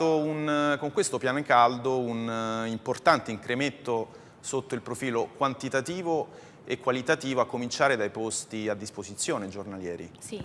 Un, con questo piano caldo un uh, importante incremento sotto il profilo quantitativo e qualitativo a cominciare dai posti a disposizione giornalieri. Sì,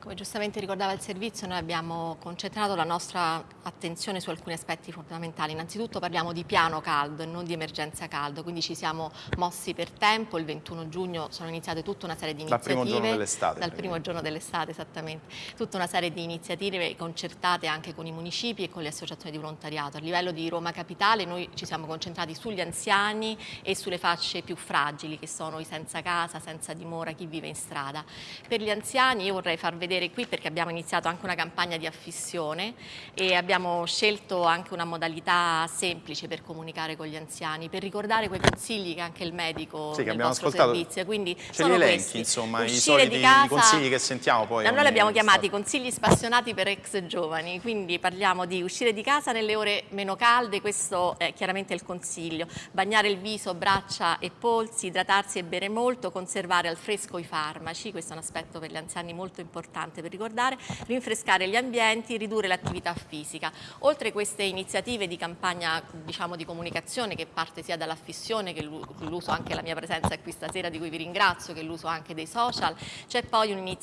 come giustamente ricordava il servizio noi abbiamo concentrato la nostra attenzione su alcuni aspetti fondamentali. Innanzitutto parliamo di piano caldo e non di emergenza caldo, quindi ci siamo mossi per tempo, il 21 giugno sono iniziate tutta una serie di iniziative. Dal primo giorno dell'estate. Dal primo giorno dell'estate, esattamente. Tutta una serie di iniziative concertate anche con i municipi e con le associazioni di volontariato. A livello di Roma Capitale noi ci siamo concentrati sugli anziani e sulle fasce più fragili che sono i senza casa, senza dimora, chi vive in strada. Per gli anziani io vorrei far vedere qui perché abbiamo iniziato anche una campagna di affissione e abbiamo scelto anche una modalità semplice per comunicare con gli anziani, per ricordare quei consigli che anche il medico sì, del nostro servizio. Quindi ce li elenchi, questi. insomma, i soliti casa, consigli che sentiamo poi. Noi li abbiamo chiamati consigli spassionati per ex giovani, quindi parliamo di uscire di casa nelle ore meno calde, questo è chiaramente il consiglio, bagnare il viso, braccia e polsi, idratarsi e bere molto, conservare al fresco i farmaci, questo è un aspetto per gli anziani molto importante per ricordare, rinfrescare gli ambienti, ridurre l'attività fisica. Oltre queste iniziative di campagna diciamo, di comunicazione che parte sia dall'affissione che l'uso anche la mia presenza qui stasera di cui vi ringrazio, che l'uso anche dei social, c'è poi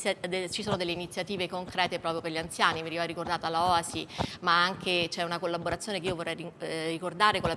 ci sono delle iniziative concrete proprio per gli anziani, veniva ricordata la OASI, ma anche c'è una collaborazione che io vorrei eh, ricordare con la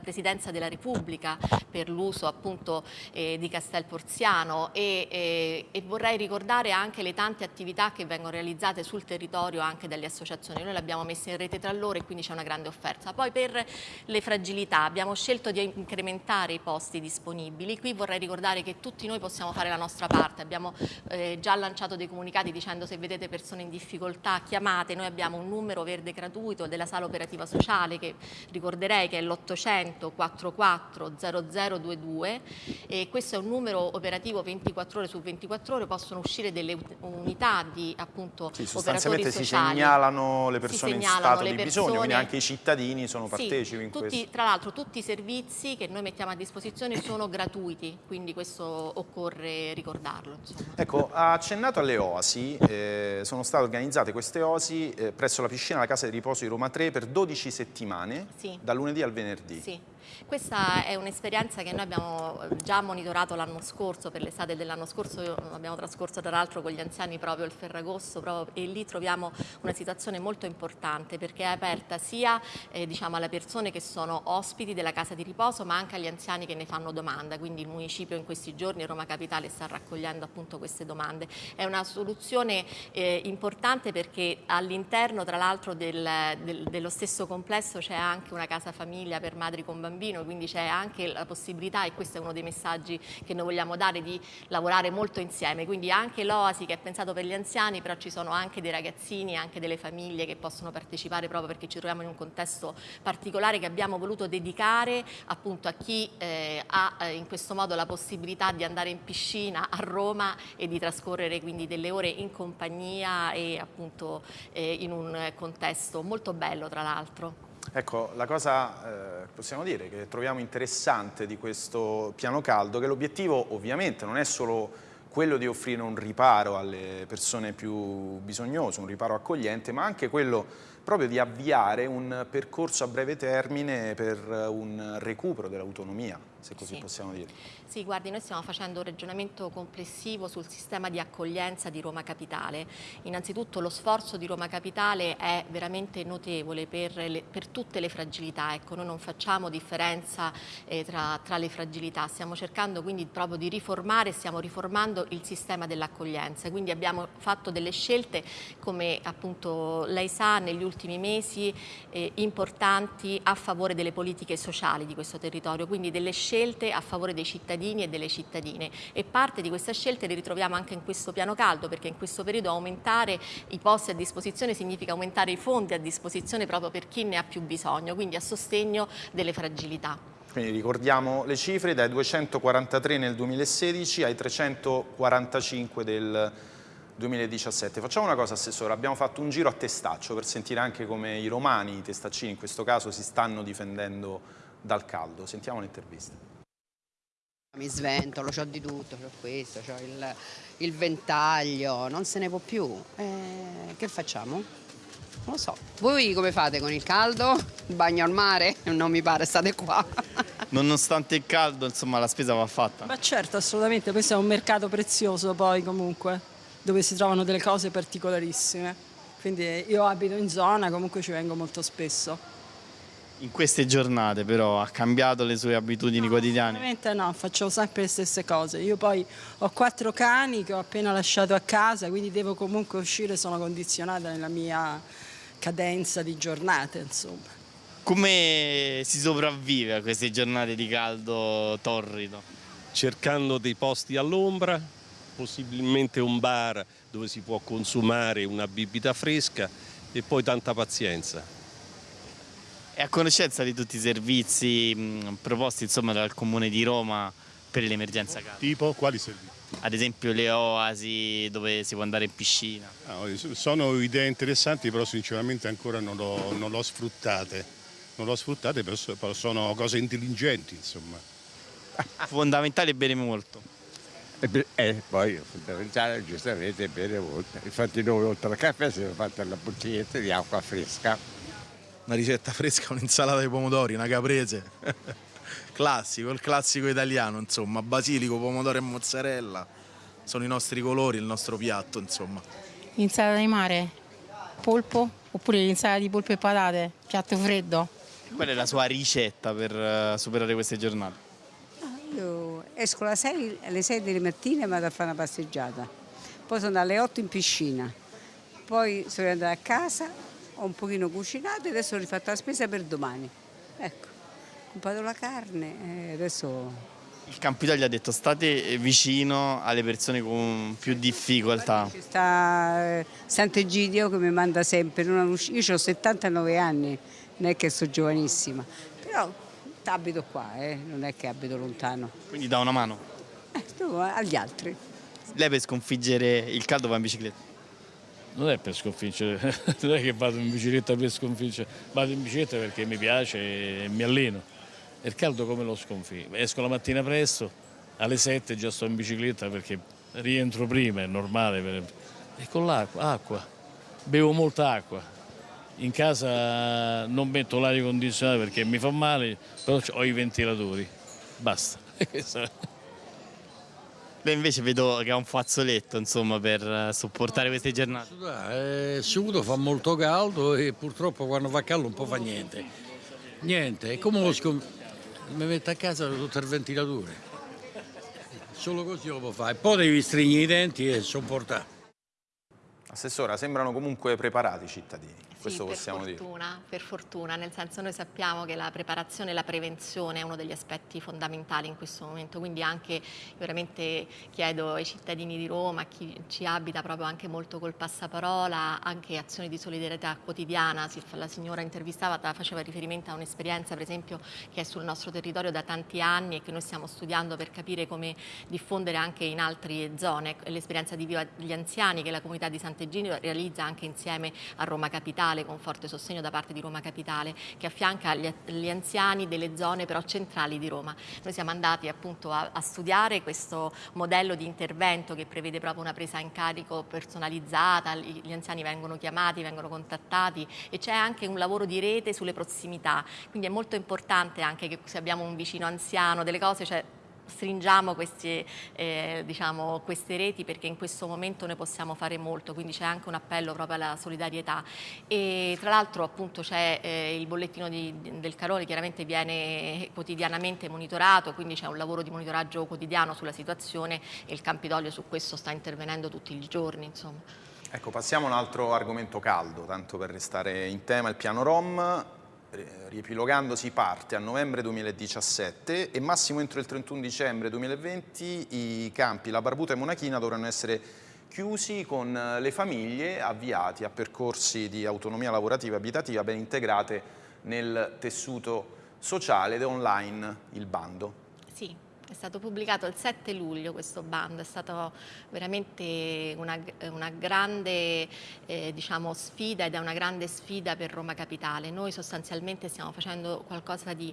Presidenza della Repubblica per l'uso appunto eh, di Castel Porziano e, e, e, vorrei ricordare anche le tante attività che vengono realizzate sul territorio anche dalle associazioni. Noi le abbiamo messe in rete tra loro e quindi c'è una grande offerta. Poi per le fragilità abbiamo scelto di incrementare i posti disponibili. Qui vorrei ricordare che tutti noi possiamo fare la nostra parte. Abbiamo eh, già lanciato dei comunicati dicendo se vedete persone in difficoltà chiamate. Noi abbiamo un numero verde gratuito della sala operativa sociale che ricorderei che è l'800 44 0022 e questo è un numero operativo 24 ore su 24 ore, possono uscire delle unità di appunto sì, sostanzialmente si segnalano le persone segnalano in stato di persone, bisogno, quindi anche i cittadini sono partecipi sì, in tutti, questo. Tra l'altro tutti i servizi che noi mettiamo a disposizione sono gratuiti, quindi questo occorre ricordarlo. Insomma. Ecco, ha accennato alle oasi, eh, sono state organizzate queste oasi eh, presso la piscina della Casa di Riposo di Roma 3 per 12 settimane, sì. da lunedì al venerdì. Sì. Questa è un'esperienza che noi abbiamo già monitorato l'anno scorso, per l'estate dell'anno scorso abbiamo trascorso tra l'altro con gli anziani proprio il Ferragosto proprio, e lì troviamo una situazione molto importante perché è aperta sia eh, diciamo, alle persone che sono ospiti della casa di riposo ma anche agli anziani che ne fanno domanda, quindi il municipio in questi giorni, Roma Capitale, sta raccogliendo appunto queste domande. È una soluzione eh, importante perché all'interno tra l'altro del, del, dello stesso complesso c'è anche una casa famiglia per madri con bambini bambino, quindi c'è anche la possibilità, e questo è uno dei messaggi che noi vogliamo dare, di lavorare molto insieme, quindi anche l'OASI che è pensato per gli anziani, però ci sono anche dei ragazzini, anche delle famiglie che possono partecipare proprio perché ci troviamo in un contesto particolare che abbiamo voluto dedicare appunto a chi eh, ha eh, in questo modo la possibilità di andare in piscina a Roma e di trascorrere quindi delle ore in compagnia e appunto eh, in un contesto molto bello tra l'altro. Ecco, la cosa eh, possiamo dire che troviamo interessante di questo piano caldo, che l'obiettivo ovviamente non è solo quello di offrire un riparo alle persone più bisognose, un riparo accogliente, ma anche quello proprio di avviare un percorso a breve termine per un recupero dell'autonomia, se così sì. possiamo dire. Sì, guardi, noi stiamo facendo un ragionamento complessivo sul sistema di accoglienza di Roma Capitale. Innanzitutto lo sforzo di Roma Capitale è veramente notevole per, le, per tutte le fragilità, ecco, noi non facciamo differenza eh, tra, tra, le fragilità, stiamo cercando quindi proprio di riformare, stiamo riformando il sistema dell'accoglienza, quindi abbiamo fatto delle scelte, come appunto lei sa, negli ultimi mesi eh, importanti a favore delle politiche sociali di questo territorio, quindi delle scelte a favore dei cittadini e delle cittadine e parte di queste scelte le ritroviamo anche in questo piano caldo perché in questo periodo aumentare i posti a disposizione significa aumentare i fondi a disposizione proprio per chi ne ha più bisogno, quindi a sostegno delle fragilità. Quindi ricordiamo le cifre, dai 243 nel 2016 ai 345 del 2017. Facciamo una cosa, Assessore, abbiamo fatto un giro a testaccio per sentire anche come i romani, i testaccini in questo caso, si stanno difendendo dal caldo. Sentiamo l'intervista. Mi sventolo, ho di tutto, ho questo, ho il, il, ventaglio, non se ne può più. Eh, che facciamo? Non lo so. Voi come fate con il caldo? Bagno al mare? Non mi pare, state qua. Nonostante il caldo, insomma, la spesa va fatta. Ma certo, assolutamente, questo è un mercato prezioso poi comunque, dove si trovano delle cose particolarissime. Quindi io abito in zona, comunque ci vengo molto spesso. In queste giornate però ha cambiato le sue abitudini quotidiane? Ovviamente no, faccio sempre le stesse cose. Io poi ho quattro cani che ho appena lasciato a casa, quindi devo comunque uscire, sono condizionata nella mia cadenza di giornate, insomma. Come si sopravvive a queste giornate di caldo torrido? cercando dei posti all'ombra, possibilmente un bar dove si può consumare una bibita fresca e poi tanta pazienza. È a conoscenza di tutti i servizi mh, proposti insomma, dal Comune di Roma per l'emergenza caldo? Tipo quali servizi? Ad esempio le oasi dove si può andare in piscina. Ah, sono idee interessanti, però sinceramente ancora non l'ho, non l'ho sfruttate. Non l'ho sfruttate, però sono cose intelligenti, insomma. Fondamentale bere molto. E be- eh, poi è fondamentale giustamente bere molto. Infatti noi oltre al caffè siamo fatti la bottiglietta di acqua fresca. una ricetta fresca, un'insalata di pomodori, una caprese. classico, il classico italiano, insomma, basilico, pomodoro e mozzarella. Sono i nostri colori, il nostro piatto, insomma. Insalata di mare, polpo, oppure l'insalata di polpo e patate, piatto freddo. Qual è la sua ricetta per eh, superare queste giornate? Io esco alle 6, alle 6 delle mattine e vado a fare una passeggiata. Poi sono alle 8 in piscina. Poi sono andata a casa, ho un pochino cucinato e adesso ho rifatto la spesa per domani. Ecco, ho comprato la carne e adesso Il Campidoglio ha detto state vicino alle persone con più difficoltà. sta eh, Sant'Egidio che mi manda sempre. Io ho 79 anni, non è che sono giovanissima, però abito qua, eh, non è che abito lontano. Quindi dà una mano. Eh, sto agli altri. Lei per sconfiggere il caldo va in bicicletta. Non è per sconfiggere, non è che vado in bicicletta per sconfiggere, vado in bicicletta perché mi piace e mi alleno. E il caldo come lo sconfiggo? Esco la mattina presto, alle 7 già sto in bicicletta perché rientro prima, è normale. per- E con l'acqua, acqua, bevo molta acqua. In casa non metto l'aria condizionata perché mi fa male, però ho i ventilatori, basta. È. Lei invece vedo che ha un fazzoletto, insomma, per eh, sopportare queste giornate. Eh, Sudo fa molto caldo e purtroppo quando fa caldo non può fare niente. Niente, e come lo scom- mi metto a casa tutto il ventilatore. Solo così lo può fare. Poi devi stringere i denti e sopportare. Assessora, sembrano comunque preparati i cittadini, questo per possiamo dire. fortuna, per fortuna, nel senso noi sappiamo che la preparazione e la prevenzione è uno degli aspetti fondamentali in questo momento, quindi anche veramente chiedo ai cittadini di Roma, a chi ci abita proprio anche molto col passaparola, anche azioni di solidarietà quotidiana, la signora intervistata faceva riferimento a un'esperienza per esempio che è sul nostro territorio da tanti anni e che noi stiamo studiando per capire come diffondere anche in altre zone, l'esperienza di Viva gli Anziani che la comunità di Sant'Egidio realizza anche insieme a Roma Capitale con forte sostegno da parte di Roma Capitale che affianca gli, gli anziani delle zone però centrali di Roma. Noi siamo andati appunto a, a studiare questo modello di intervento che prevede proprio una presa in carico personalizzata, gli anziani vengono chiamati, vengono contattati e c'è anche un lavoro di rete sulle prossimità, quindi è molto importante anche che se abbiamo un vicino anziano, delle cose, cioè stringiamo questi, eh, diciamo, queste reti perché in questo momento noi possiamo fare molto, quindi c'è anche un appello proprio alla solidarietà e tra l'altro appunto c'è eh, il bollettino di- del Caroli chiaramente viene quotidianamente monitorato, quindi c'è un lavoro di monitoraggio quotidiano sulla situazione e il Campidoglio su questo sta intervenendo tutti i giorni. Insomma. Ecco, passiamo a un altro argomento caldo, tanto per restare in tema, il piano Rom. Eh, Riepilogandosi parte a novembre 2017 e massimo entro il 31 dicembre 2020 i campi La Barbuta e Monachina dovranno essere chiusi con eh, le famiglie avviati a percorsi di autonomia lavorativa e abitativa ben integrate nel tessuto sociale ed online il bando. Sì, è stato pubblicato il 7 luglio questo bando, è stata veramente una, una grande eh, diciamo, sfida ed è una grande sfida per Roma Capitale. Noi sostanzialmente stiamo facendo qualcosa di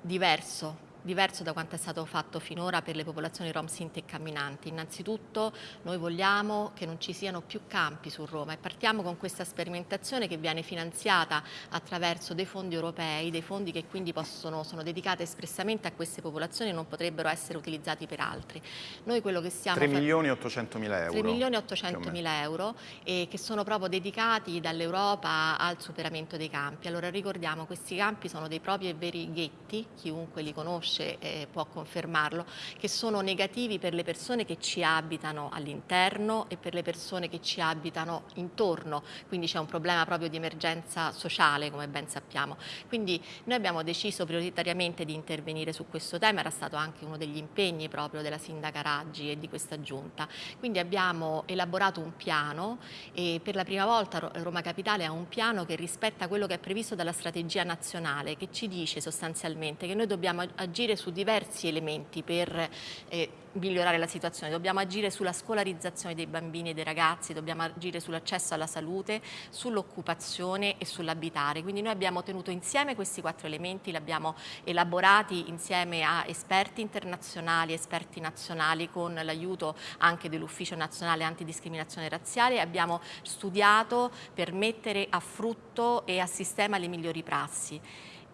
diverso diverso da quanto è stato fatto finora per le popolazioni rom sinti e camminanti. Innanzitutto noi vogliamo che non ci siano più campi su Roma e partiamo con questa sperimentazione che viene finanziata attraverso dei fondi europei, dei fondi che quindi possono, sono dedicati espressamente a queste popolazioni e non potrebbero essere utilizzati per altri. Noi quello che stiamo 3 milioni e 800 mila euro. 3 milioni e 800 mila euro e che sono proprio dedicati dall'Europa al superamento dei campi. Allora ricordiamo questi campi sono dei propri e veri ghetti, chiunque li conosce conosce eh, può confermarlo, che sono negativi per le persone che ci abitano all'interno e per le persone che ci abitano intorno, quindi c'è un problema proprio di emergenza sociale come ben sappiamo. Quindi noi abbiamo deciso prioritariamente di intervenire su questo tema, era stato anche uno degli impegni proprio della Sindaca Raggi e di questa giunta. Quindi abbiamo elaborato un piano e per la prima volta Roma Capitale ha un piano che rispetta quello che è previsto dalla strategia nazionale che ci dice sostanzialmente che noi dobbiamo agire agire su diversi elementi per eh, migliorare la situazione, dobbiamo agire sulla scolarizzazione dei bambini e dei ragazzi, dobbiamo agire sull'accesso alla salute, sull'occupazione e sull'abitare. Quindi noi abbiamo tenuto insieme questi quattro elementi, li abbiamo elaborati insieme a esperti internazionali, esperti nazionali con l'aiuto anche dell'Ufficio Nazionale Antidiscriminazione Razziale. Abbiamo studiato per mettere a frutto e a sistema le migliori prassi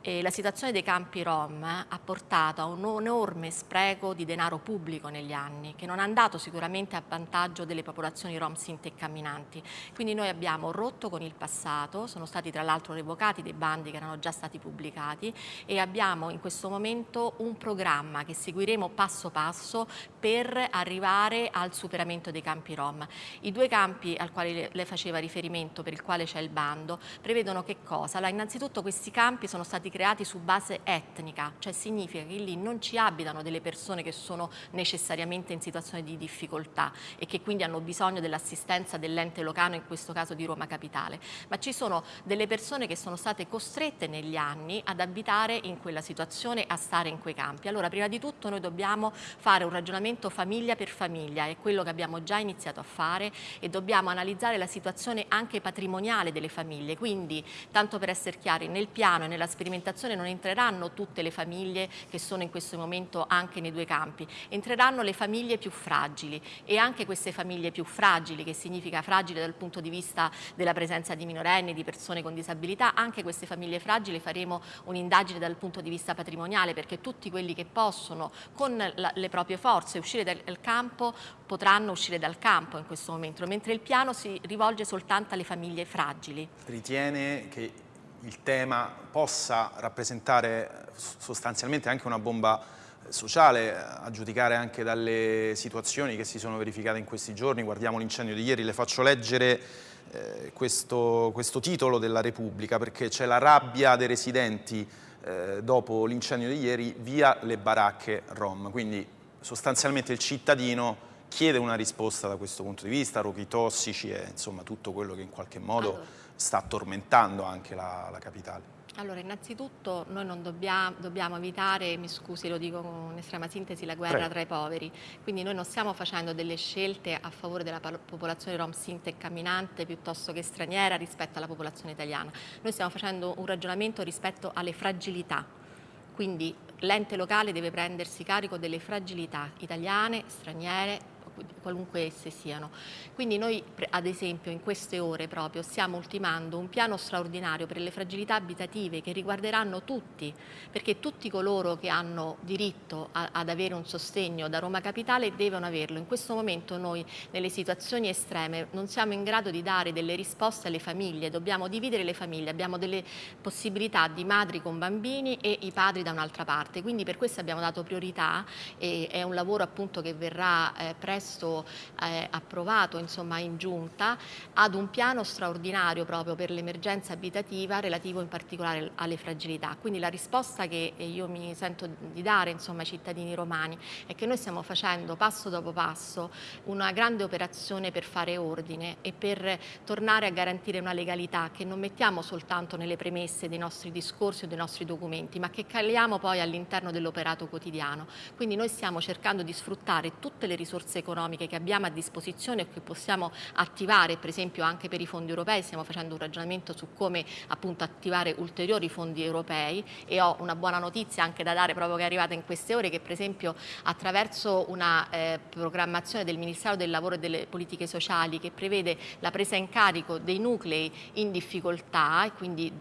eh, la situazione dei campi Rom ha portato a un enorme spreco di denaro pubblico negli anni, che non è andato sicuramente a vantaggio delle popolazioni Rom sinte e camminanti. Quindi noi abbiamo rotto con il passato, sono stati tra l'altro revocati dei bandi che erano già stati pubblicati e abbiamo in questo momento un programma che seguiremo passo passo per arrivare al superamento dei campi Rom. I due campi al quale lei faceva riferimento, per il quale c'è il bando, prevedono che cosa? Allora, innanzitutto questi campi sono stati creati su base etnica, cioè significa che lì non ci abitano delle persone che sono necessariamente in situazione di difficoltà e che quindi hanno bisogno dell'assistenza dell'ente locale, in questo caso di Roma Capitale, ma ci sono delle persone che sono state costrette negli anni ad abitare in quella situazione, a stare in quei campi. Allora, prima di tutto noi dobbiamo fare un ragionamento famiglia per famiglia, è quello che abbiamo già iniziato a fare e dobbiamo analizzare la situazione anche patrimoniale delle famiglie, quindi tanto per essere chiari, nel piano e nella sperimentazione sperimentazione non entreranno tutte le famiglie che sono in questo momento anche nei due campi, entreranno le famiglie più fragili e anche queste famiglie più fragili, che significa fragili dal punto di vista della presenza di minorenni, di persone con disabilità, anche queste famiglie fragili faremo un'indagine dal punto di vista patrimoniale perché tutti quelli che possono con le proprie forze uscire dal campo potranno uscire dal campo in questo momento, mentre il piano si rivolge soltanto alle famiglie fragili. Ritiene che il tema possa rappresentare sostanzialmente anche una bomba sociale, a giudicare anche dalle situazioni che si sono verificate in questi giorni. Guardiamo l'incendio di ieri, le faccio leggere eh, questo, questo, titolo della Repubblica perché c'è la rabbia dei residenti eh, dopo l'incendio di ieri via le baracche Rom. Quindi sostanzialmente il cittadino chiede una risposta da questo punto di vista, roghi tossici e insomma tutto quello che in qualche modo allora sta tormentando anche la, la capitale. Allora, innanzitutto noi non dobbiamo, dobbiamo, evitare, mi scusi, lo dico con estrema sintesi, la guerra Prego. tra i poveri. Quindi noi non stiamo facendo delle scelte a favore della popolazione rom sinta e camminante piuttosto che straniera rispetto alla popolazione italiana. Noi stiamo facendo un ragionamento rispetto alle fragilità. Quindi l'ente locale deve prendersi carico delle fragilità italiane, straniere, qualunque esse siano. Quindi noi ad esempio in queste ore proprio stiamo ultimando un piano straordinario per le fragilità abitative che riguarderanno tutti, perché tutti coloro che hanno diritto a, ad avere un sostegno da Roma Capitale devono averlo. In questo momento noi nelle situazioni estreme non siamo in grado di dare delle risposte alle famiglie, dobbiamo dividere le famiglie, abbiamo delle possibilità di madri con bambini e i padri da un'altra parte, quindi per questo abbiamo dato priorità e è un lavoro appunto che verrà eh, presto presto eh, approvato insomma, in giunta ad un piano straordinario proprio per l'emergenza abitativa relativo in particolare alle fragilità. Quindi la risposta che io mi sento di dare insomma, ai cittadini romani è che noi stiamo facendo passo dopo passo una grande operazione per fare ordine e per tornare a garantire una legalità che non mettiamo soltanto nelle premesse dei nostri discorsi o dei nostri documenti, ma che caliamo poi all'interno dell'operato quotidiano. Quindi noi stiamo cercando di sfruttare tutte le risorse economiche economiche che abbiamo a disposizione e che possiamo attivare, per esempio anche per i fondi europei, stiamo facendo un ragionamento su come appunto attivare ulteriori fondi europei e ho una buona notizia anche da dare proprio che è arrivata in queste ore che per esempio attraverso una eh, programmazione del Ministero del Lavoro e delle Politiche Sociali che prevede la presa in carico dei nuclei in difficoltà e quindi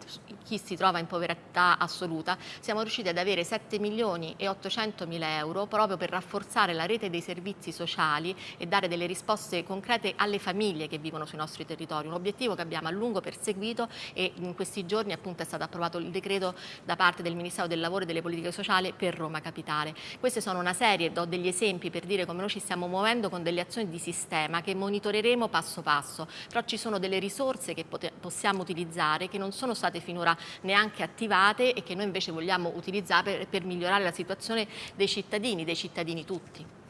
chi si trova in povertà assoluta, siamo riusciti ad avere 7 milioni e 800 mila euro proprio per rafforzare la rete dei servizi sociali e dare delle risposte concrete alle famiglie che vivono sui nostri territori, un obiettivo che abbiamo a lungo perseguito e in questi giorni appunto è stato approvato il decreto da parte del Ministero del Lavoro e delle Politiche Sociali per Roma Capitale. Queste sono una serie, do degli esempi per dire come noi ci stiamo muovendo con delle azioni di sistema che monitoreremo passo passo, però ci sono delle risorse che possiamo utilizzare che non sono state finora neanche attivate e che noi invece vogliamo utilizzare per migliorare la situazione dei cittadini, dei cittadini tutti.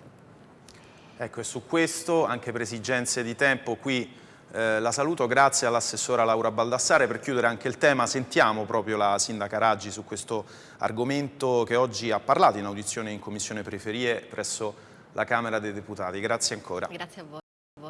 Ecco, e su questo, anche per esigenze di tempo, qui eh, la saluto, grazie all'assessora Laura Baldassare. Per chiudere anche il tema, sentiamo proprio la sindaca Raggi su questo argomento che oggi ha parlato in audizione in Commissione Periferie presso la Camera dei Deputati. Grazie ancora. Grazie a voi.